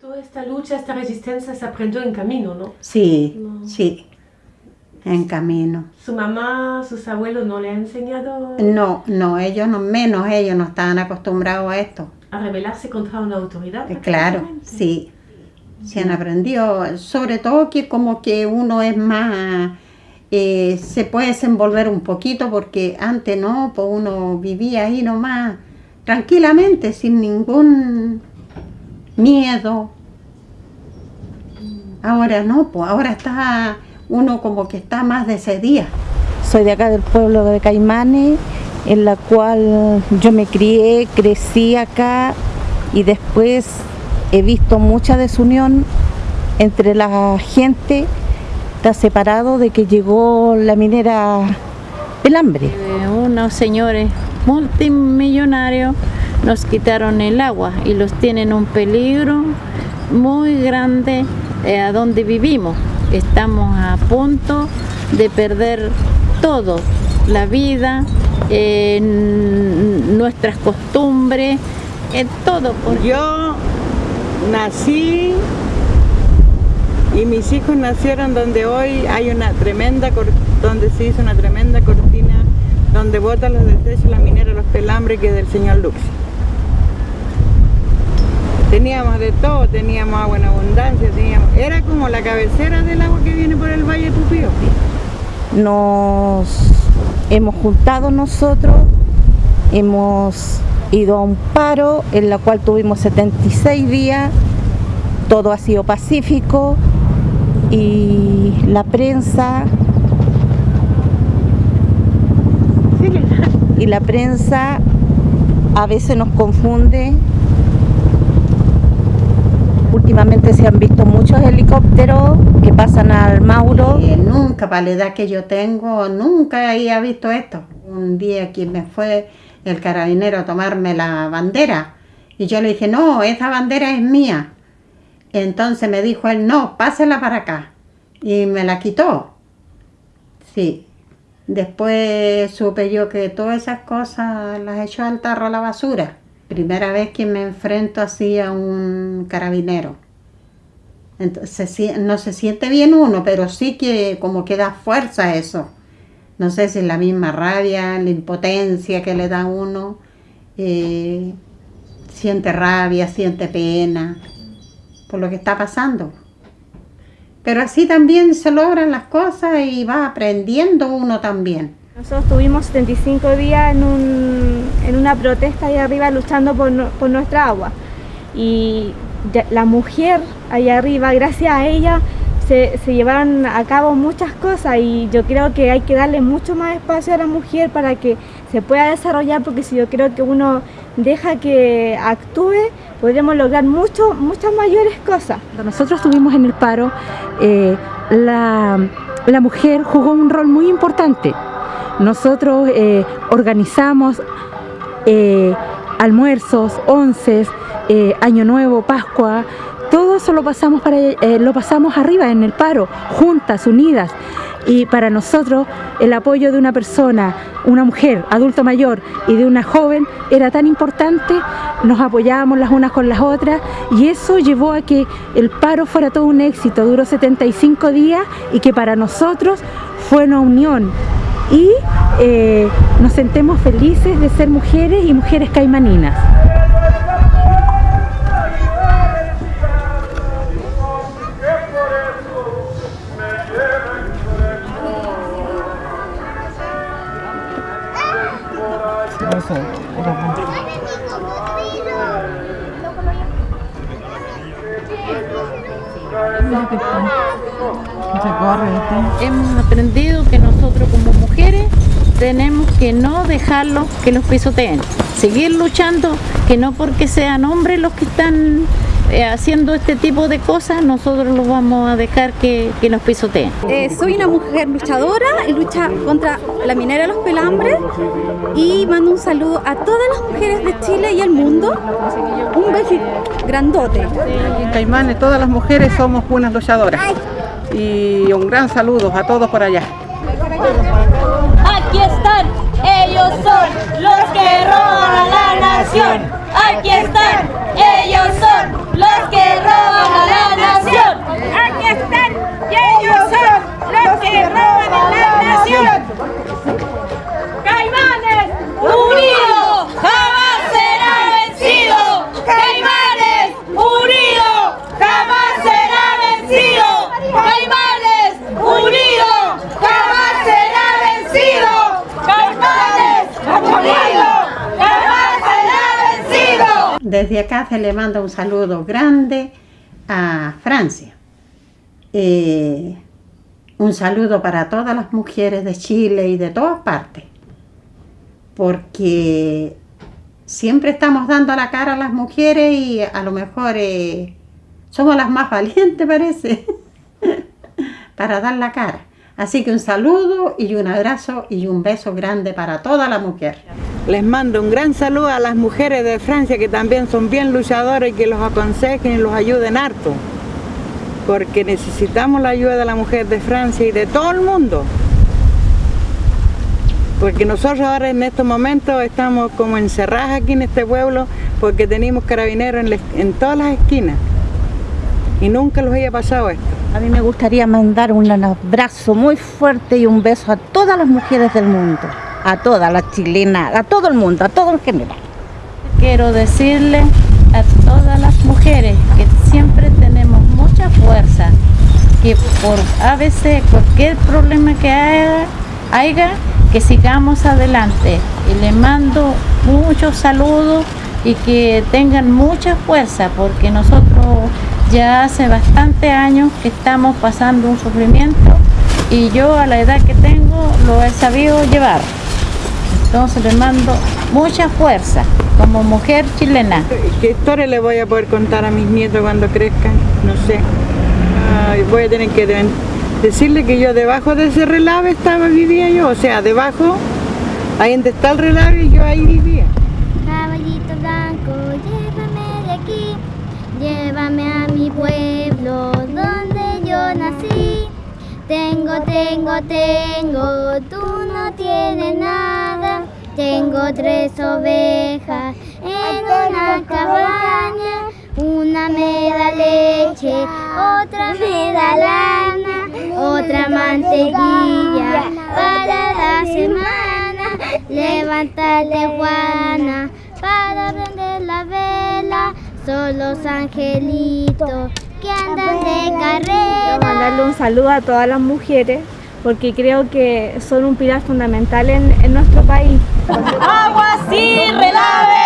Toda esta lucha, esta resistencia se aprendió en camino, ¿no? Sí, No. sí, en camino. ¿Su mamá, sus abuelos no le han enseñado No, no, ellos no, menos ellos no estaban acostumbrados a esto. a rebelarse contra una autoridad? Eh, Claro, sí. Se han aprendido, sobre todo que como que uno es más, eh, se puede desenvolver un poquito porque antes no, pues uno vivía ahí nomás tranquilamente, sin ningún miedo. Ahora no, pues ahora está uno como que está más de ese día. Soy de acá del pueblo de Caimanes, en la cual yo me crié, crecí acá y después he visto mucha desunión entre la gente. Está separado de que llegó la minera Pelambre. Eh, unos señores multimillonarios nos quitaron el agua y los tienen un peligro muy grande eh, a donde vivimos. Estamos a punto de perder todo, la vida, eh, nuestras costumbres, eh, todo. Yo nací y mis hijos nacieron donde hoy hay una tremenda, donde se hizo una tremenda cortina donde botan los desechos la minera Los Pelambres que es del señor Lux. Teníamos de todo, teníamos agua en abundancia, teníamos, era como la cabecera del agua que viene por el Valle Pupío. Nos hemos juntado nosotros, hemos ido a un paro en la cual tuvimos 76 días, todo ha sido pacífico y la prensa y la prensa a veces nos confunde. Últimamente se han visto muchos helicópteros que pasan al Mauro. Eh, nunca, para la edad que yo tengo, nunca había visto esto. Un día que me fue el carabinero a tomarme la bandera y yo le dije, no, esa bandera es mía. Entonces me dijo él, no, pásela para acá. Y me la quitó. Sí. Después supe yo que todas esas cosas las echó al tarro a la basura. Primera vez que me enfrento así a un carabinero. Entonces, no se siente bien uno, pero sí que como que da fuerza eso. No sé si es la misma rabia, la impotencia que le da uno. eh, siente rabia, siente pena por lo que está pasando. Pero así también se logran las cosas y va aprendiendo uno también. Nosotros tuvimos 75 días en, un- en una protesta ahí arriba luchando por, por nuestra agua. Y la mujer allá arriba, gracias a ella, se, se llevaron a cabo muchas cosas y yo creo que hay que darle mucho más espacio a la mujer para que se pueda desarrollar porque si yo creo que uno deja que actúe, podremos lograr mucho, muchas mayores cosas. Cuando nosotros estuvimos en el paro, eh, la, la mujer jugó un rol muy importante. Nosotros eh, organizamos eh, almuerzos, onces, eh, Año Nuevo, Pascua, todo eso lo pasamos, para, eh, lo pasamos arriba en el paro, juntas, unidas. Y para nosotros el apoyo de una persona, una mujer, adulto mayor y de una joven era tan importante, nos apoyábamos las unas con las otras y eso llevó a que el paro fuera todo un éxito, duró 75 días y que para nosotros fue una unión y eh, nos sentemos felices de ser mujeres y mujeres caimaninas. Hemos aprendido que nosotros como mujeres tenemos que no dejarlos que los pisoteen, seguir luchando, que no porque sean hombres los que están eh, haciendo este tipo de cosas, nosotros los vamos a dejar que, que nos pisoteen. Eh, soy una mujer luchadora y lucha contra la minera de los pelambres y mando un saludo a todas las mujeres de Chile y el mundo. Un beso grandote. En Caimanes todas las mujeres somos buenas luchadoras. Y un gran saludo a todos por allá. Desde acá se le manda un saludo grande a Francia. Eh, un saludo para todas las mujeres de Chile y de todas partes. Porque siempre estamos dando la cara a las mujeres y a lo mejor eh, somos las más valientes, parece, para dar la cara. Así que un saludo y un abrazo y un beso grande para toda la mujer. Les mando un gran saludo a las mujeres de Francia que también son bien luchadoras y que los aconsejen y los ayuden harto. Porque necesitamos la ayuda de la mujer de Francia y de todo el mundo. Porque nosotros ahora en estos momentos estamos como encerradas aquí en este pueblo porque tenemos carabineros en, todas las esquinas. Y nunca los había pasado esto. A mí me gustaría mandar un abrazo muy fuerte y un beso a todas las mujeres del mundo, a todas las chilenas, a todo el mundo, a todo en general. Quiero decirle a todas las mujeres que siempre tenemos mucha fuerza, que por a veces cualquier problema que haya, haya, que sigamos adelante. Y le mando muchos saludos y que tengan mucha fuerza, porque nosotros ya hace bastante años que estamos pasando un sufrimiento y yo a la edad que tengo lo he sabido llevar. Entonces les mando mucha fuerza como mujer chilena. ¿Qué historia le voy a poder contar a mis nietos cuando crezcan? No sé. Ay, voy a tener que de- decirle que yo debajo de ese relave estaba, vivía yo. O sea, debajo, ahí donde está el relave, yo ahí vivía. Caballito blanco, llévame de aquí, llévame a mi pueblo donde yo nací. Tengo, tengo, tengo, tú no tienes nada. Tengo tres ovejas en una cabaña. Una me da leche, otra me da lana, otra mantequilla para la semana. Levántate, Juana, para prender la vela. Son los angelitos que andan de Quiero carrera. mandarle un saludo a todas las mujeres porque creo que son un pilar fundamental en, en nuestro país. Agua sí, relave